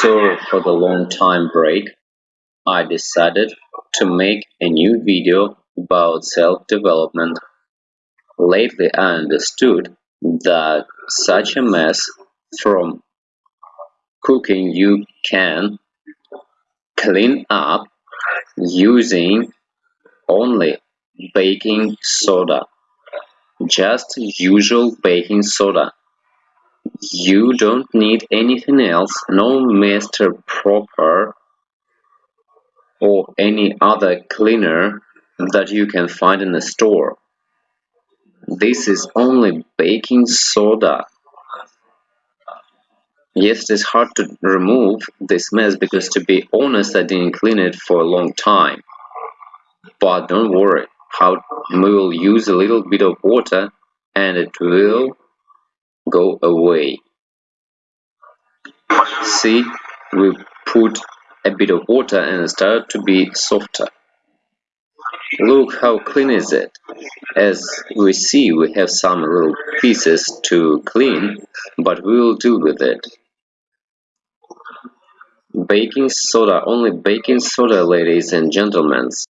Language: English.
Sorry for the long time break. I decided to make a new video about self-development. Lately I understood that such a mess from cooking you can clean up using only baking soda. Just usual baking soda. You don't need anything else, no Mr. Proper or any other cleaner that you can find in the store. This is only baking soda. Yes, it is hard to remove this mess because to be honest I didn't clean it for a long time. But don't worry, how we will use a little bit of water and it will go away. See, we put a bit of water and started to be softer. Look how clean is it. As we see, we have some little pieces to clean, but we will deal with it. Baking soda, only baking soda, ladies and gentlemen.